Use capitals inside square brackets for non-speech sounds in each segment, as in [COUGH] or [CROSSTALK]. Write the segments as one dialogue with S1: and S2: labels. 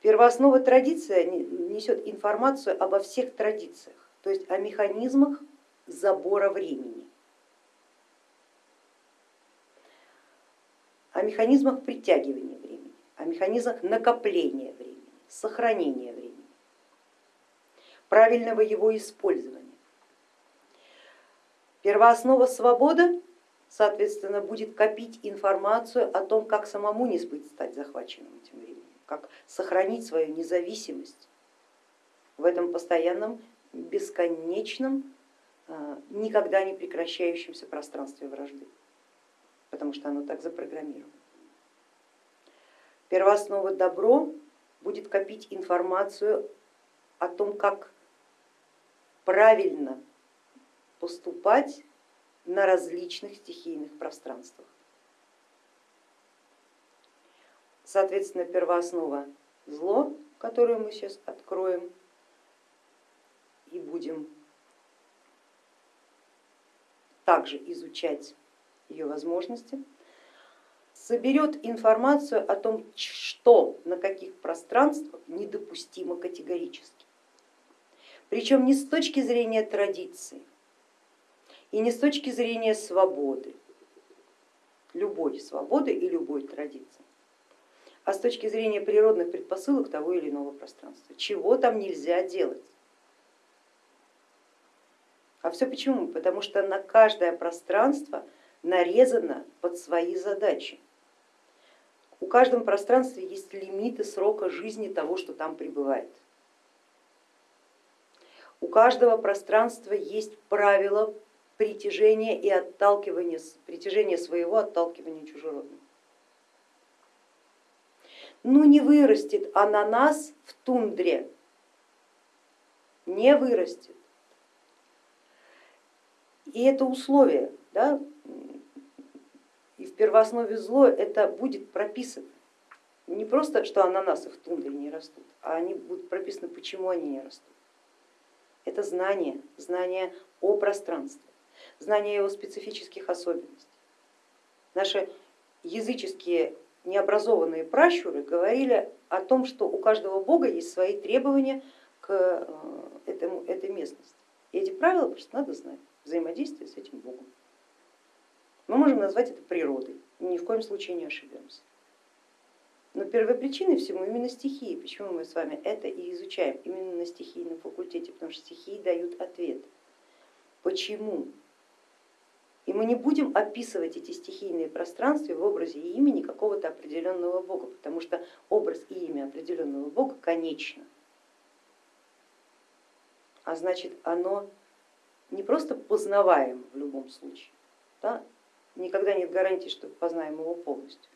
S1: Первооснова традиция несет информацию обо всех традициях, то есть о механизмах забора времени, о механизмах притягивания времени, о механизмах накопления времени, сохранения времени, правильного его использования. Первооснова свобода, соответственно, будет копить информацию о том, как самому не стать захваченным этим временем, как сохранить свою независимость в этом постоянном, бесконечном, а, никогда не прекращающемся пространстве вражды, потому что оно так запрограммировано. Первооснова добро будет копить информацию о том, как правильно поступать на различных стихийных пространствах. Соответственно, первооснова зло, которую мы сейчас откроем и будем также изучать ее возможности, соберет информацию о том, что на каких пространствах недопустимо категорически. Причем не с точки зрения традиции, и не с точки зрения свободы, любой свободы и любой традиции, а с точки зрения природных предпосылок того или иного пространства. Чего там нельзя делать? А все почему? Потому что на каждое пространство нарезано под свои задачи. У каждого пространства есть лимиты срока жизни того, что там пребывает. У каждого пространства есть правила притяжения и отталкивания, притяжения своего, отталкивания чужеродного. Ну не вырастет ананас в тундре, не вырастет. И это условие, да, и в первооснове зло это будет прописано. Не просто, что ананасы в тундре не растут, а они будут прописаны, почему они не растут. Это знание, знание о пространстве знание его специфических особенностей. Наши языческие необразованные пращуры говорили о том, что у каждого бога есть свои требования к э, этому, этой местности. И эти правила просто надо знать, взаимодействие с этим богом. Мы можем назвать это природой, ни в коем случае не ошибемся. Но первопричиной всему именно стихии. Почему мы с вами это и изучаем именно на стихийном факультете? Потому что стихии дают ответ. Почему мы не будем описывать эти стихийные пространства в образе и имени какого-то определенного бога, потому что образ и имя определенного бога конечно. А значит, оно не просто познаваем в любом случае, да? никогда нет гарантии, что познаем его полностью,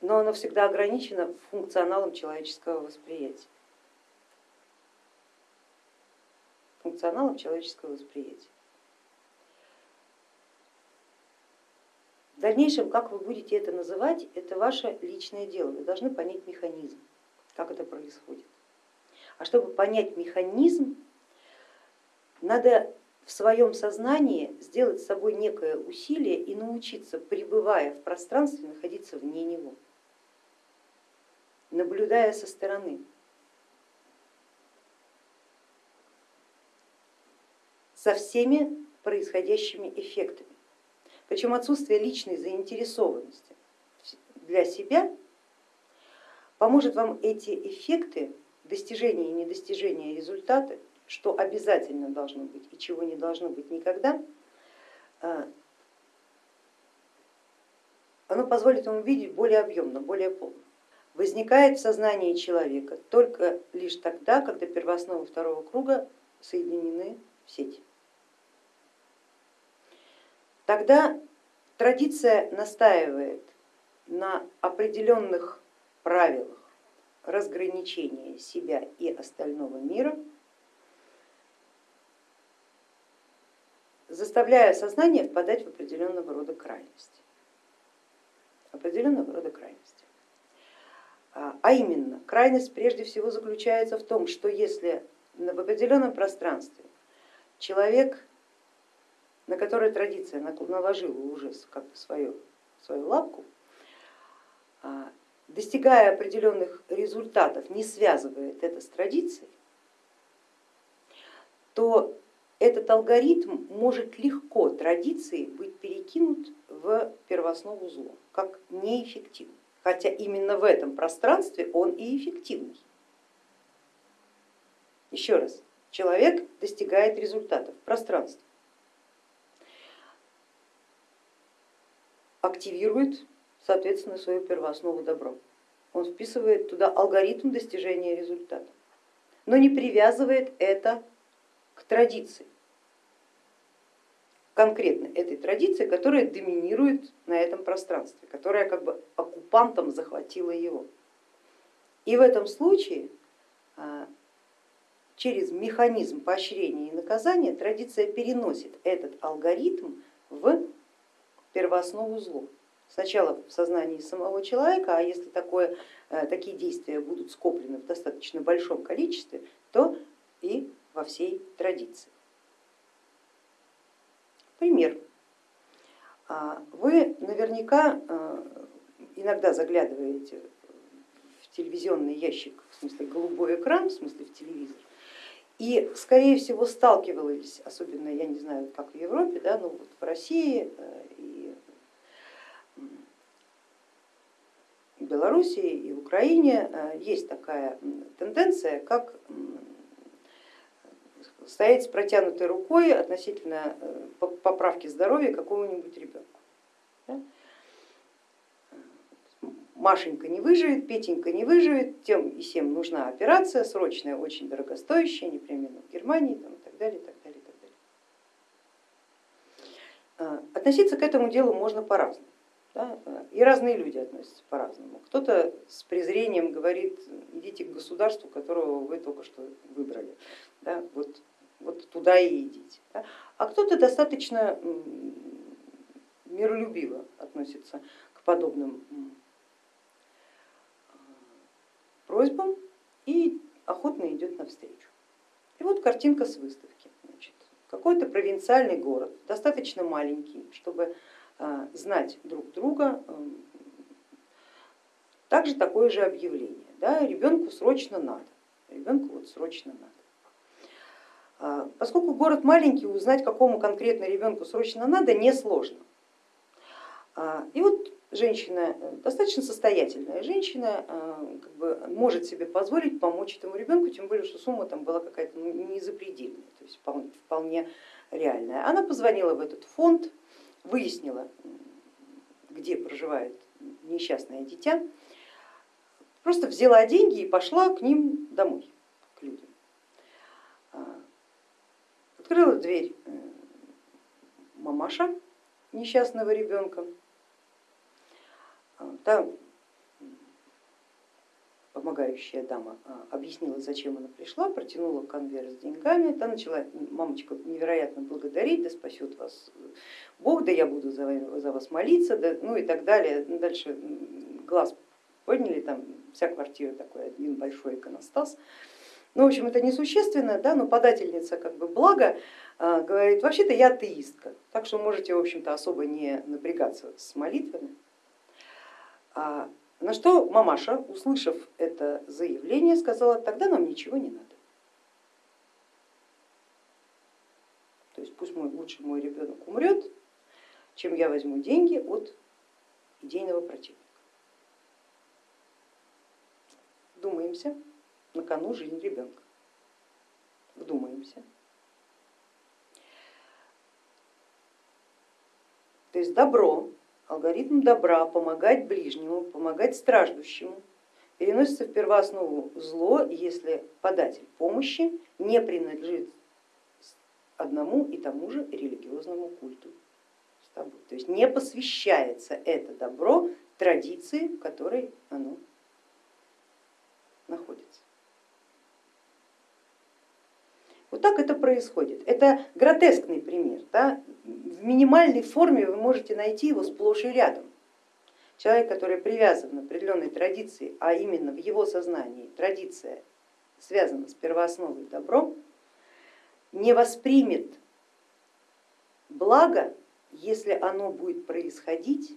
S1: но оно всегда ограничено функционалом человеческого восприятия. Функционалом человеческого восприятия. В дальнейшем, как вы будете это называть, это ваше личное дело, вы должны понять механизм, как это происходит. А чтобы понять механизм, надо в своем сознании сделать с собой некое усилие и научиться, пребывая в пространстве, находиться вне него, наблюдая со стороны. со всеми происходящими эффектами. Причем отсутствие личной заинтересованности для себя поможет вам эти эффекты достижения и недостижения результата, что обязательно должно быть и чего не должно быть никогда, а, оно позволит ему видеть более объемно, более полно. Возникает в сознании человека только лишь тогда, когда первоосновы второго круга соединены в сеть тогда традиция настаивает на определенных правилах разграничения себя и остального мира, заставляя сознание впадать в определенного рода крайности. Определенного рода крайности. А, а именно, крайность прежде всего заключается в том, что если в определенном пространстве человек на которой традиция наложила уже как бы свою, свою лапку, а, достигая определенных результатов, не связывает это с традицией, то этот алгоритм может легко традиции быть перекинут в первооснову зло, как неэффективный. Хотя именно в этом пространстве он и эффективный. Еще раз, человек достигает результатов в пространстве, активирует, соответственно, свою первооснову добро. Он вписывает туда алгоритм достижения результата, но не привязывает это к традиции, конкретно этой традиции, которая доминирует на этом пространстве, которая как бы оккупантом захватила его. И в этом случае а, через механизм поощрения и наказания традиция переносит этот алгоритм в первооснову зло. Сначала в сознании самого человека, а если такое, э, такие действия будут скоплены в достаточно большом количестве, то и во всей традиции. Пример. А, вы наверняка э, иногда заглядываете в телевизионный ящик, в смысле голубой экран, в смысле в телевизор, и скорее всего сталкивались, особенно я не знаю, как в Европе, да, но вот в России э, и в Белоруссии и в Украине э, есть такая тенденция, как стоять с протянутой рукой относительно э, поправки здоровья какого-нибудь ребенка. Машенька не выживет, Петенька не выживет, тем и всем нужна операция срочная, очень дорогостоящая, непременно в Германии там, и так далее, и так далее, и так далее. А, относиться к этому делу можно по-разному. Да? И разные люди относятся по-разному. Кто-то с презрением говорит, идите к государству, которого вы только что выбрали. Да? Вот вот туда и идите. А кто-то достаточно миролюбиво относится к подобным просьбам и охотно идет навстречу. И вот картинка с выставки. Какой-то провинциальный город, достаточно маленький, чтобы а, знать друг друга, также такое же объявление. Да, ребенку срочно надо, ребенку вот срочно надо. А, поскольку город маленький, узнать, какому конкретно ребенку срочно надо, несложно. А, и вот женщина, достаточно состоятельная женщина, а, как бы может себе позволить помочь этому ребенку, тем более, что сумма там была какая-то ну, не запредельная, то есть вполне реальная. Она позвонила в этот фонд, выяснила, где проживает несчастное дитя, просто взяла деньги и пошла к ним домой, к людям. Открыла дверь э, мамаша несчастного ребенка. А, Там помогающая дама а, объяснила, зачем она пришла, протянула конверт с деньгами, та начала мамочка невероятно благодарить, да спасет вас Бог, да я буду за, вас молиться, да, ну и так далее. Дальше глаз подняли, там вся квартира такой один большой иконостас. Ну, в общем, это несущественно, да, но подательница как бы блага а, говорит, вообще-то я атеистка, так что можете, в общем-то, особо не напрягаться с молитвами. А, на что мамаша, услышав это заявление, сказала, тогда нам ничего не надо. То есть пусть мой, лучше мой ребенок умрет, чем я возьму деньги от идейного противника. Думаемся на кону жизнь ребенка. Вдумаемся. То есть добро, алгоритм добра, помогать ближнему, помогать страждущему, переносится в первооснову зло, если податель помощи не принадлежит одному и тому же религиозному культу. То есть не посвящается это добро традиции, в которой оно находится. Вот так это происходит. Это гротескный пример. Да? В минимальной форме вы можете найти его сплошь и рядом. Человек, который привязан к определенной традиции, а именно в его сознании традиция связана с первоосновой добром, не воспримет благо, если оно будет происходить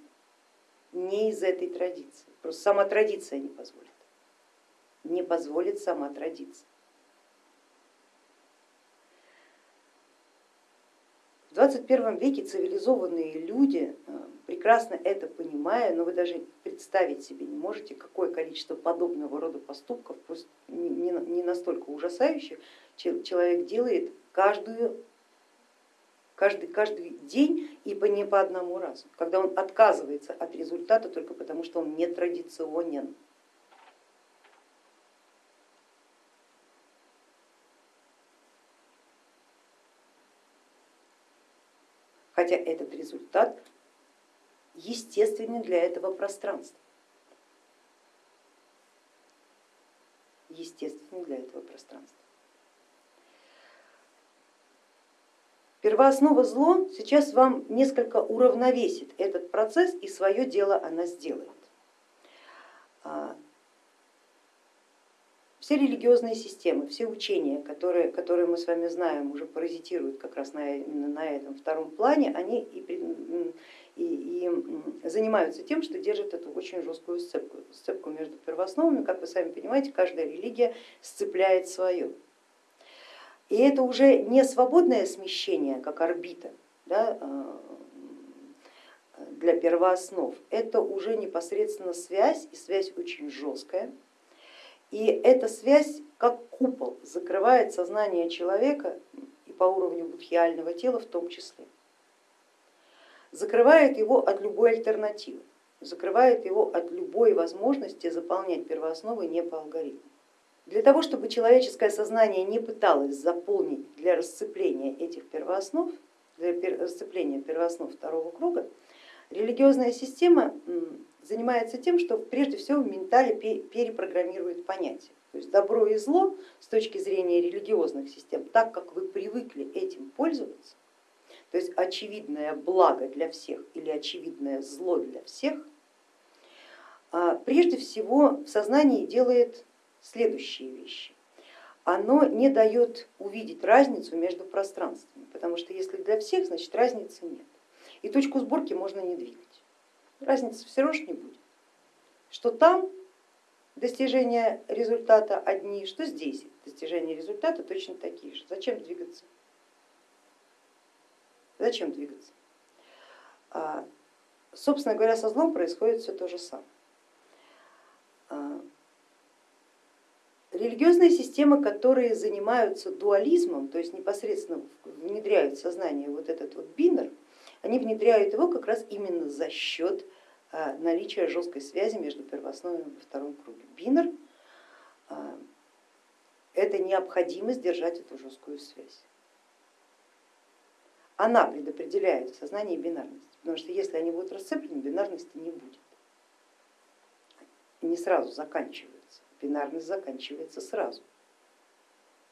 S1: не из этой традиции. Просто сама традиция не позволит. Не позволит сама традиция. В 21 веке цивилизованные люди, э, прекрасно это понимая, но вы даже представить себе не можете, какое количество подобного рода поступков, пусть не настолько ужасающих, человек делает каждую, каждый, каждый день и по, не по одному разу, когда он отказывается от результата только потому, что он не хотя этот результат естественен для этого пространства. Естественен для этого пространства. Первооснова зло сейчас вам несколько уравновесит этот процесс и свое дело она сделает. Все религиозные системы, все учения, которые, которые мы с вами знаем, уже паразитируют как раз на, именно на этом втором плане, они и, и, и занимаются тем, что держат эту очень жесткую сцепку, сцепку между первоосновами. Как вы сами понимаете, каждая религия сцепляет свое. И это уже не свободное смещение, как орбита да, а, для первооснов, это уже непосредственно связь, и связь очень жесткая и эта связь как купол закрывает сознание человека и по уровню будхиального тела в том числе. Закрывает его от любой альтернативы, закрывает его от любой возможности заполнять первоосновы не по алгоритму. Для того, чтобы человеческое сознание не пыталось заполнить для расцепления этих первооснов, для расцепления первооснов второго круга, религиозная система занимается тем, что прежде всего в ментале перепрограммирует понятия. То есть добро и зло с точки зрения религиозных систем, так как вы привыкли этим пользоваться, то есть очевидное благо для всех или очевидное зло для всех, а, прежде всего в сознании делает следующие вещи. Оно не дает увидеть разницу между пространствами, потому что если для всех, значит разницы нет. И точку сборки можно не двигать разницы все равно не будет. Что там достижения результата одни, что здесь достижения результата точно такие же. Зачем двигаться? Зачем двигаться? А, собственно говоря, со злом происходит все то же самое. А, религиозные системы, которые занимаются дуализмом, то есть непосредственно внедряют в сознание вот этот вот бинер, они внедряют его как раз именно за счет а, наличия жесткой связи между первоосновами во втором круге. Бинер а, это необходимость держать эту жесткую связь. Она предопределяет в сознании бинарность, потому что если они будут расцеплены, бинарности не будет. Не сразу заканчивается, бинарность заканчивается сразу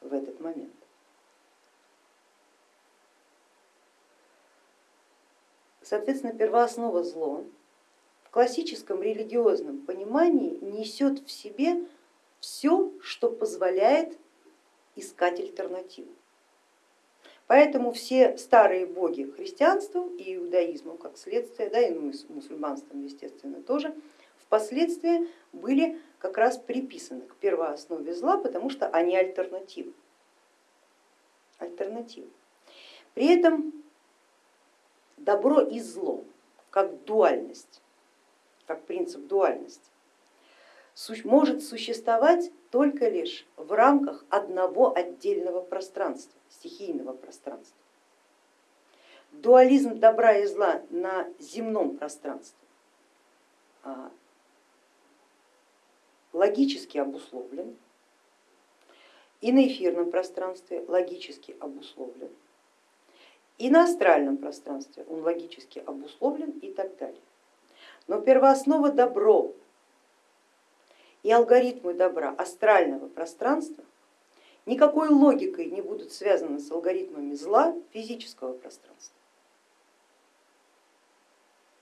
S1: в этот момент. Соответственно, первооснова зло классическом религиозном понимании несет в себе все, что позволяет искать альтернативу. Поэтому все старые боги христианства и иудаизму как следствие, да, и мусульманством, естественно, тоже, впоследствии были как раз приписаны к первооснове зла, потому что они альтернативы. альтернативы. При этом добро и зло, как дуальность, как принцип дуальности, может существовать только лишь в рамках одного отдельного пространства, стихийного пространства. Дуализм добра и зла на земном пространстве а, логически обусловлен, и на эфирном пространстве логически обусловлен, и на астральном пространстве он логически обусловлен и так далее. Но первооснова добро и алгоритмы добра астрального пространства никакой логикой не будут связаны с алгоритмами зла физического пространства.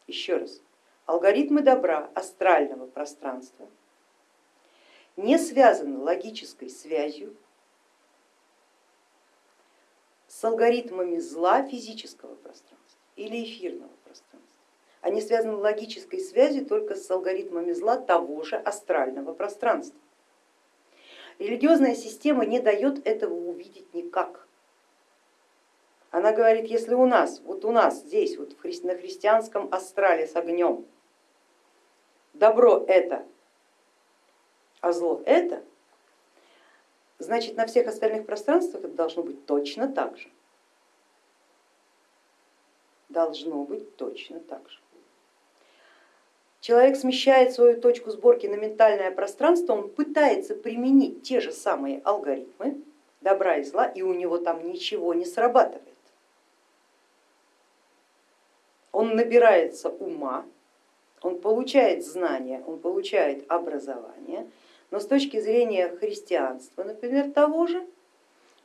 S1: Еще раз, алгоритмы добра астрального пространства не связаны логической связью с алгоритмами зла физического пространства или эфирного пространства. Они связаны логической связью только с алгоритмами зла того же астрального пространства. Религиозная система не дает этого увидеть никак. Она говорит, если у нас, вот у нас здесь, вот на христианском астрале с огнем, добро это, а зло это, значит на всех остальных пространствах это должно быть точно так же. Должно быть точно так же. Человек смещает свою точку сборки на ментальное пространство, он пытается применить те же самые алгоритмы добра и зла, и у него там ничего не срабатывает. Он набирается ума, он получает знания, он получает образование, но с точки зрения христианства, например, того же,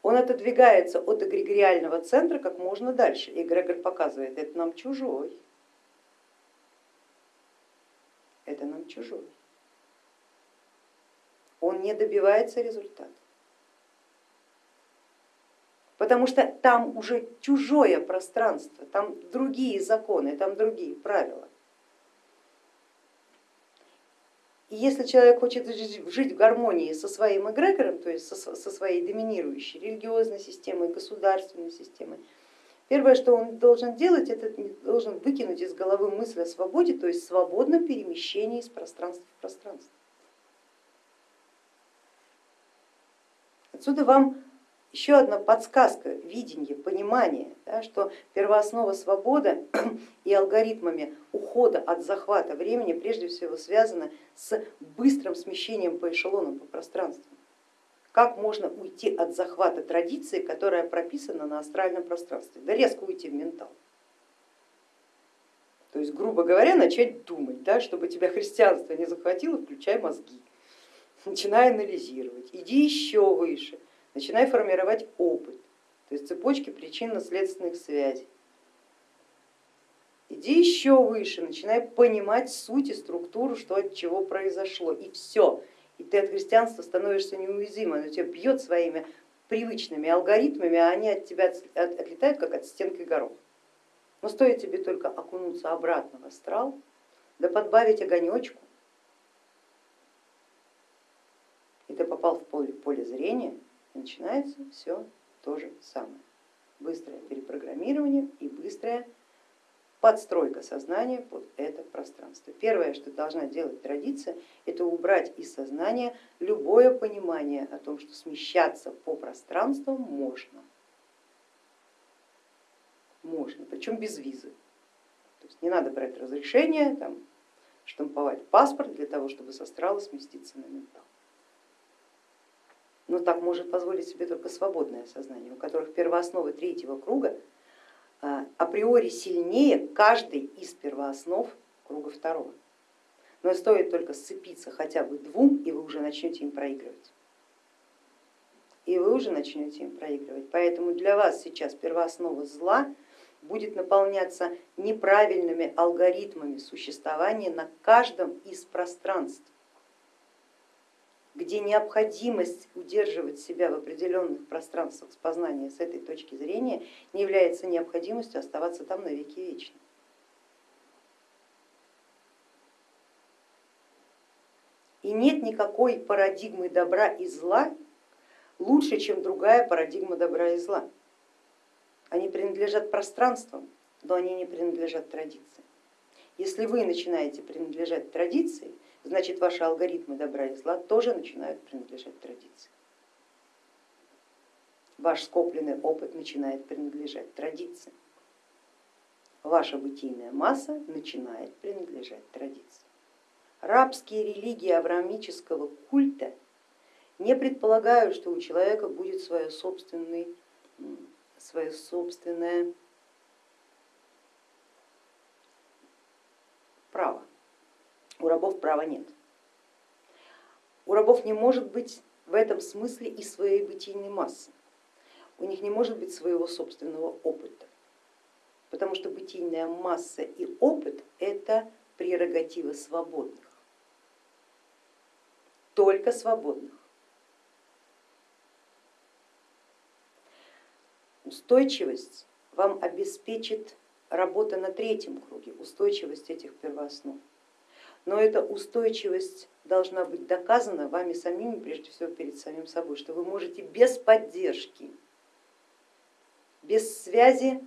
S1: он отодвигается от эгрегориального центра как можно дальше. Эгрегор показывает, это нам чужой, нам чужой. Он не добивается результата. Потому что там уже чужое пространство, там другие законы, там другие правила. И если человек хочет жить в гармонии со своим эгрегором, то есть со своей доминирующей религиозной системой, государственной системой, первое, что он должен делать, это должен выкинуть из головы мысль о свободе, то есть свободном перемещении из пространства в пространство. Отсюда вам еще одна подсказка, видение, понимание, да, что первооснова свободы [CLEARS THROAT] и алгоритмами ухода от захвата времени прежде всего связана с быстрым смещением по эшелонам по пространству. Как можно уйти от захвата традиции, которая прописана на астральном пространстве? Да резко уйти в ментал. То есть, грубо говоря, начать думать, да, чтобы тебя христианство не захватило, включай мозги, начинай анализировать, иди еще выше, начинай формировать опыт, то есть цепочки причинно-следственных связей. Иди еще выше, начинай понимать суть и структуру, что от чего произошло, и все. И ты от христианства становишься неуязвимым, оно тебя бьет своими привычными алгоритмами, а они от тебя отлетают, как от стенки горох. Но стоит тебе только окунуться обратно в астрал, да подбавить огонечку, и ты попал в поле, поле зрения, начинается все то же самое. Быстрое перепрограммирование и быстрая подстройка сознания под это пространство. Первое, что должна делать традиция, это убрать из сознания любое понимание о том, что смещаться по пространству можно. Можно, причем без визы. То есть не надо брать разрешение, там, штамповать паспорт для того, чтобы с астрала сместиться на ментал но так может позволить себе только свободное сознание, у которых первоосновы третьего круга априори сильнее каждой из первооснов круга второго. Но стоит только сцепиться хотя бы двум, и вы уже начнете им проигрывать. И вы уже начнете им проигрывать. Поэтому для вас сейчас первооснова зла будет наполняться неправильными алгоритмами существования на каждом из пространств где необходимость удерживать себя в определенных пространствах с познания с этой точки зрения не является необходимостью оставаться там на веки вечны. И нет никакой парадигмы добра и зла лучше, чем другая парадигма добра и зла. Они принадлежат пространствам, но они не принадлежат традиции. Если вы начинаете принадлежать традиции, значит ваши алгоритмы добра и зла тоже начинают принадлежать традиции. Ваш скопленный опыт начинает принадлежать традиции. Ваша бытийная масса начинает принадлежать традиции. Рабские религии авраамического культа не предполагают, что у человека будет свое собственное, свое собственное право у рабов права нет. У рабов не может быть в этом смысле и своей бытийной массы, у них не может быть своего собственного опыта, потому что бытийная масса и опыт это прерогатива свободных, только свободных. Устойчивость вам обеспечит работа на третьем круге, устойчивость этих первооснов. Но эта устойчивость должна быть доказана вами самими, прежде всего перед самим собой, что вы можете без поддержки, без связи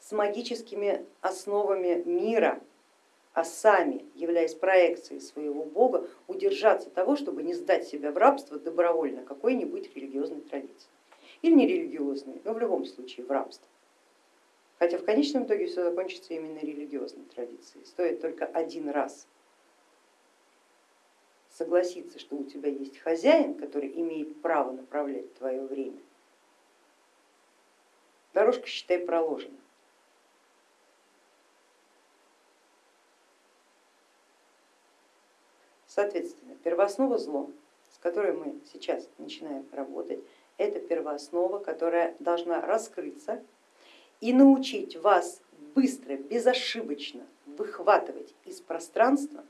S1: с магическими основами мира, а сами, являясь проекцией своего бога, удержаться того, чтобы не сдать себя в рабство добровольно какой-нибудь религиозной традиции. Или не религиозной, но в любом случае в рабство. Хотя в конечном итоге все закончится именно религиозной традицией. Стоит только один раз согласиться, что у тебя есть хозяин, который имеет право направлять твое время. Дорожка, считай, проложена. Соответственно, первооснова зло, с которой мы сейчас начинаем работать, это первооснова, которая должна раскрыться и научить вас быстро, безошибочно выхватывать из пространства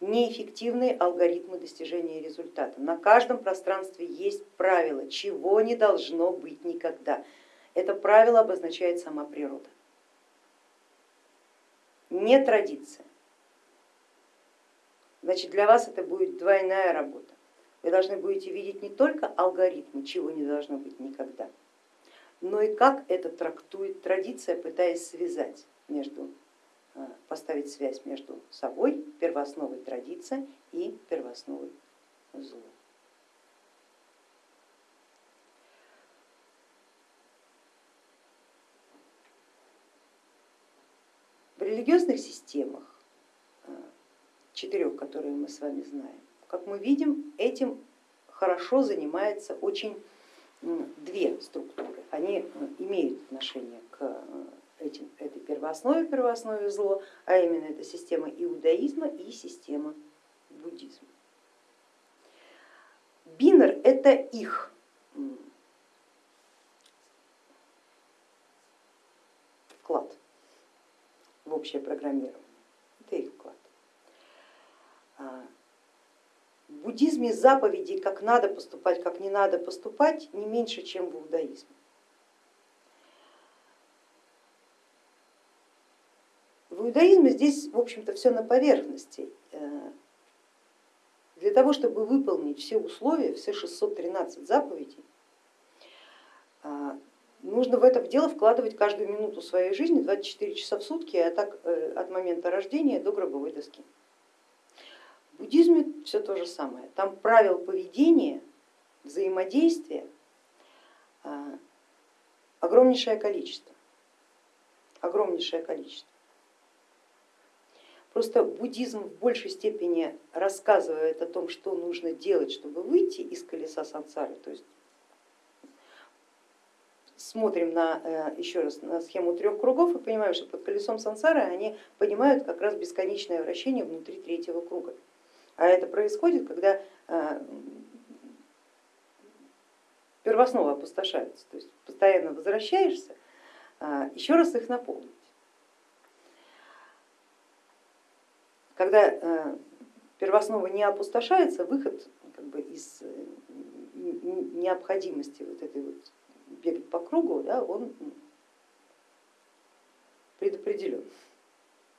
S1: неэффективные алгоритмы достижения результата. На каждом пространстве есть правило, чего не должно быть никогда. Это правило обозначает сама природа. Не традиция. Значит, для вас это будет двойная работа. Вы должны будете видеть не только алгоритмы, чего не должно быть никогда, но и как это трактует традиция, пытаясь связать между, поставить связь между собой, первоосновой традиция и первоосновой зло. В религиозных системах четырех, которые мы с вами знаем. Как мы видим, этим хорошо занимается очень две структуры. Они имеют отношение к э, этим, этой первооснове, первооснове зло, а именно это система иудаизма и система буддизма. Бинер это их вклад в общее программирование, это их вклад. А, в буддизме заповеди, как надо поступать, как не надо поступать, не меньше, чем в иудаизме. В иудаизме здесь, в общем-то, все на поверхности. Э, для того, чтобы выполнить все условия, все 613 заповедей, а, нужно в это дело вкладывать каждую минуту своей жизни, 24 часа в сутки, а так э, от момента рождения до гробовой доски. В буддизме все то же самое. Там правил поведения, взаимодействия огромнейшее количество. Огромнейшее количество. Просто буддизм в большей степени рассказывает о том, что нужно делать, чтобы выйти из колеса сансары. То есть смотрим на, э, еще раз на схему трех кругов и понимаем, что под колесом сансары они понимают как раз бесконечное вращение внутри третьего круга. А это происходит, когда э, первооснова опустошаются, то есть постоянно возвращаешься, э, еще раз их наполнить. Когда э, первооснова не опустошается, выход как бы, из необходимости вот этой вот бегать по кругу, да, он предопределен,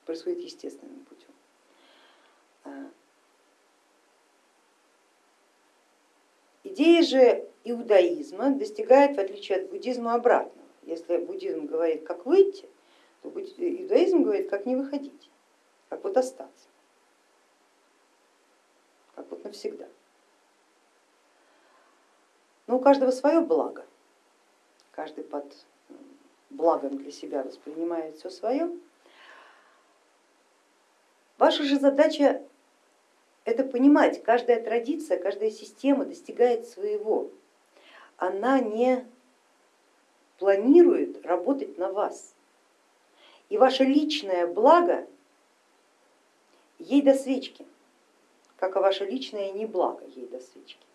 S1: происходит естественным путем. Идея же иудаизма достигает, в отличие от буддизма, обратного. Если буддизм говорит, как выйти, то иудаизм говорит, как не выходить, как вот остаться, как вот навсегда. Но у каждого свое благо, каждый под благом для себя воспринимает все свое. Ваша же задача это понимать, каждая традиция, каждая система достигает своего. Она не планирует работать на вас. И ваше личное благо ей до свечки, как и ваше личное неблаго ей до свечки.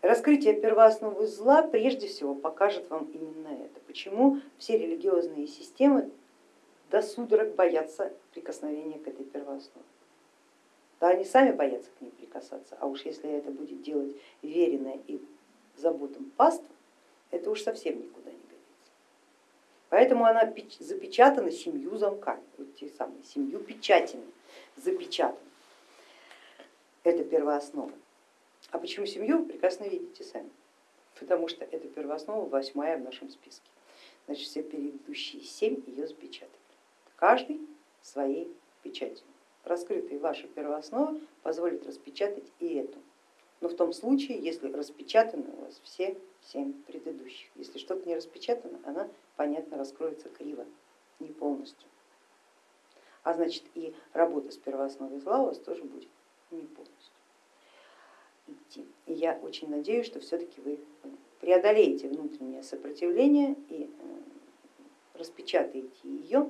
S1: Раскрытие первоосновы зла прежде всего покажет вам именно это. Почему все религиозные системы до судорог боятся прикосновения к этой первооснове. Да, они сами боятся к ней прикасаться, а уж если это будет делать веренное и заботам паства, это уж совсем никуда не. Поэтому она запечатана семью замками, вот те самые, семью печатями запечатана. Это первооснова. А почему семью, вы прекрасно видите сами, потому что это первооснова восьмая в нашем списке. Значит, все предыдущие семь ее запечатали. Каждый своей печатью. Раскрытая ваша первооснова позволит распечатать и эту. Но в том случае, если распечатаны у вас все семь предыдущих. Если что-то не распечатано, она, понятно, раскроется криво, не полностью. А значит и работа с первоосновой зла у вас тоже будет не полностью идти. И я очень надеюсь, что все-таки вы преодолеете внутреннее сопротивление и э, распечатаете ее,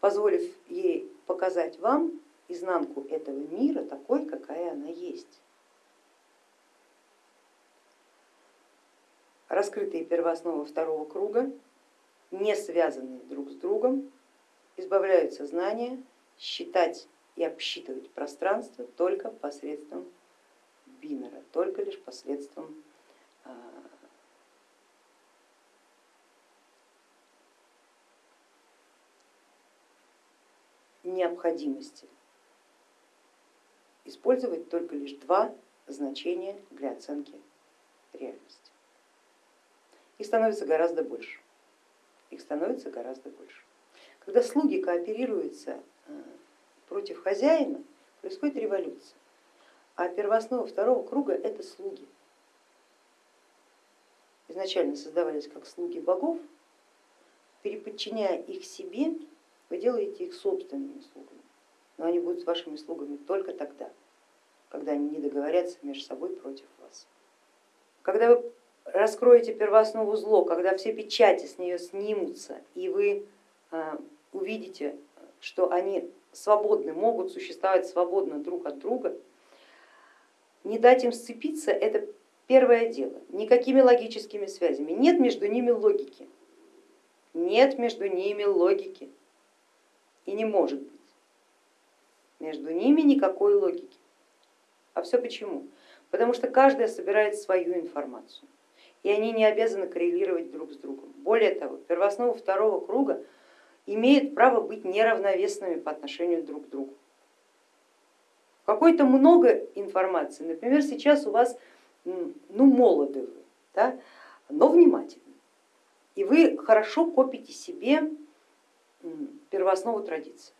S1: позволив ей показать вам изнанку этого мира такой, какая она есть. Раскрытые первоосновы второго круга, не связанные друг с другом, избавляют сознание считать и обсчитывать пространство только посредством бинера, только лишь посредством а, необходимости использовать только лишь два значения для оценки реальности. Их становится гораздо больше. Их становится гораздо больше. Когда слуги кооперируются э, против хозяина, происходит революция. А первооснова второго круга это слуги. Изначально создавались как слуги богов, переподчиняя их себе, вы делаете их собственными слугами. Но они будут вашими слугами только тогда, когда они не договорятся между собой против вас. Когда вы раскроете первооснову зло, когда все печати с нее снимутся, и вы а, увидите, что они свободны, могут существовать свободно друг от друга, не дать им сцепиться, это первое дело. Никакими логическими связями. Нет между ними логики. Нет между ними логики. И не может быть. Между ними никакой логики. А все почему? Потому что каждая собирает свою информацию, и они не обязаны коррелировать друг с другом. Более того, первооснова второго круга имеют право быть неравновесными по отношению друг к другу. Какой-то много информации, например, сейчас у вас ну, молоды вы, да, но внимательны, и вы хорошо копите себе первооснову традиции.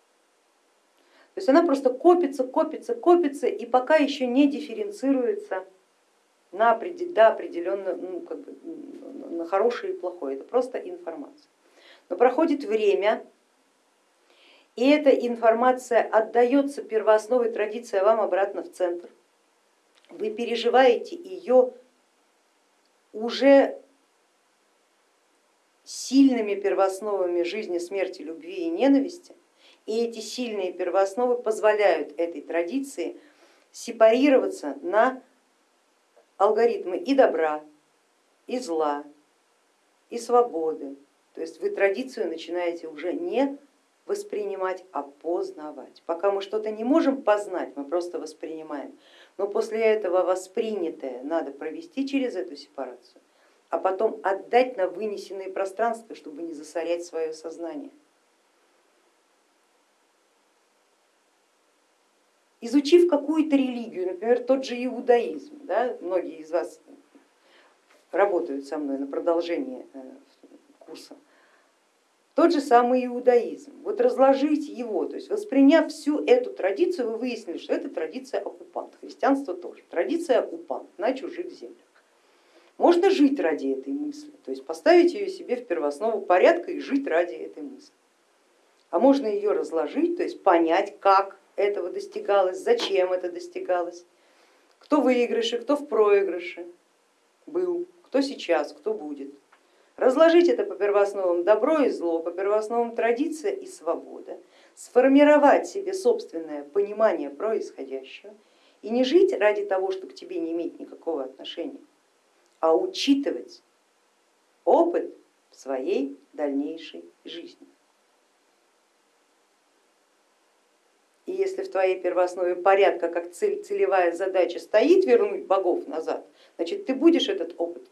S1: То есть она просто копится, копится, копится и пока еще не дифференцируется на, до определенно, ну, как бы, на хорошее и плохое, это просто информация. Но проходит время, и эта информация отдается первоосновой традиции вам обратно в центр. Вы переживаете ее уже сильными первоосновами жизни, смерти, любви и ненависти, и эти сильные первоосновы позволяют этой традиции сепарироваться на алгоритмы и добра, и зла, и свободы. То есть вы традицию начинаете уже не воспринимать, а познавать. Пока мы что-то не можем познать, мы просто воспринимаем. Но после этого воспринятое надо провести через эту сепарацию, а потом отдать на вынесенные пространства, чтобы не засорять свое сознание. Изучив какую-то религию, например, тот же иудаизм, да, многие из вас работают со мной на продолжение э, курса, тот же самый иудаизм, вот разложить его, то есть восприняв всю эту традицию, вы выяснили, что это традиция оккупант, христианство тоже, традиция оккупант на чужих землях. Можно жить ради этой мысли, то есть поставить ее себе в первооснову порядка и жить ради этой мысли. А можно ее разложить, то есть понять, как этого достигалось, зачем это достигалось, кто в выигрыше, кто в проигрыше был, кто сейчас, кто будет. Разложить это по первоосновам добро и зло, по первоосновам традиция и свобода, сформировать себе собственное понимание происходящего и не жить ради того, что к тебе не имеет никакого отношения, а учитывать опыт своей дальнейшей жизни. И если в твоей первооснове порядка как цель, целевая задача стоит вернуть богов назад, значит ты будешь этот опыт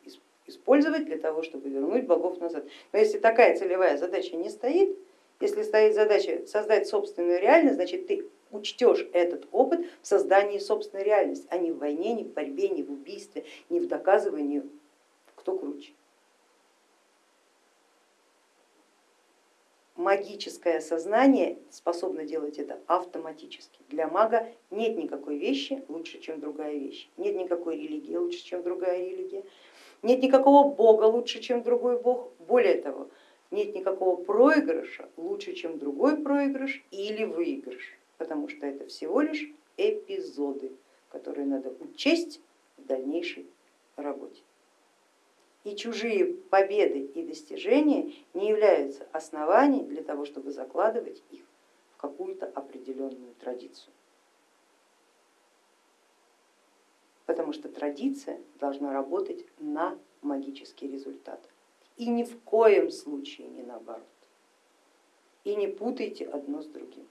S1: использовать для того, чтобы вернуть богов назад. Но если такая целевая задача не стоит, если стоит задача создать собственную реальность, значит ты учтешь этот опыт в создании собственной реальности, а не в войне, не в борьбе, не в убийстве, не в доказывании, кто круче. Магическое сознание способно делать это автоматически. Для мага нет никакой вещи лучше, чем другая вещь, нет никакой религии лучше, чем другая религия, нет никакого бога лучше, чем другой бог. Более того, нет никакого проигрыша лучше, чем другой проигрыш или выигрыш, потому что это всего лишь эпизоды, которые надо учесть в дальнейшей работе. И чужие победы и достижения не являются основанием для того, чтобы закладывать их в какую-то определенную традицию. Потому что традиция должна работать на магический результат и ни в коем случае не наоборот. И не путайте одно с другим.